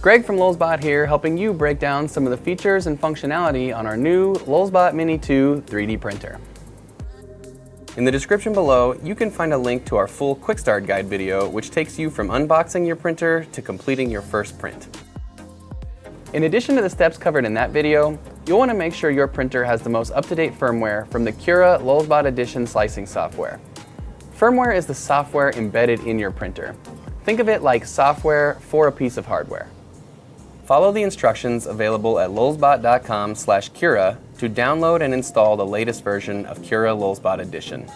Greg from Lulzbot here, helping you break down some of the features and functionality on our new Lulzbot Mini 2 3D printer. In the description below, you can find a link to our full Quick Start Guide video, which takes you from unboxing your printer to completing your first print. In addition to the steps covered in that video, you'll want to make sure your printer has the most up-to-date firmware from the Cura Lulzbot Edition slicing software. Firmware is the software embedded in your printer. Think of it like software for a piece of hardware. Follow the instructions available at lulzbot.com slash Cura to download and install the latest version of Cura Lulzbot Edition.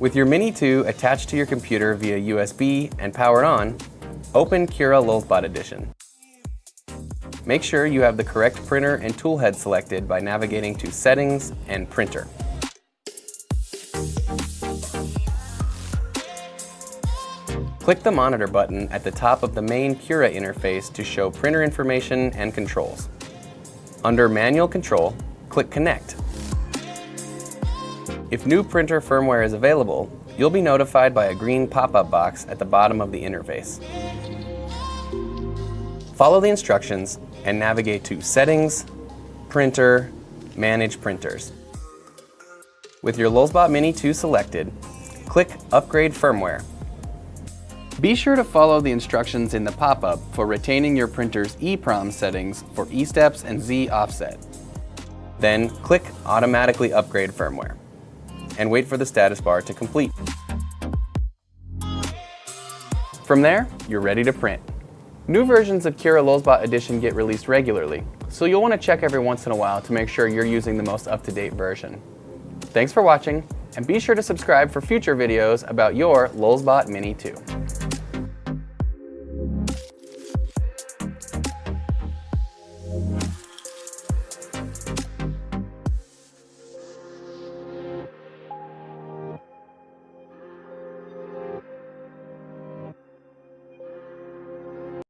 With your Mini 2 attached to your computer via USB and powered on, open Cura Lulzbot Edition. Make sure you have the correct printer and toolhead selected by navigating to Settings and Printer. Click the monitor button at the top of the main Cura interface to show printer information and controls. Under Manual Control, click Connect. If new printer firmware is available, you'll be notified by a green pop-up box at the bottom of the interface. Follow the instructions and navigate to Settings, Printer, Manage Printers. With your Lulzbot Mini 2 selected, click Upgrade Firmware be sure to follow the instructions in the pop-up for retaining your printer's EEPROM settings for E-steps and Z offset. Then click Automatically Upgrade Firmware and wait for the status bar to complete. From there, you're ready to print. New versions of Cura Lulzbot Edition get released regularly, so you'll want to check every once in a while to make sure you're using the most up-to-date version. Thanks for watching, and be sure to subscribe for future videos about your Lulzbot Mini 2.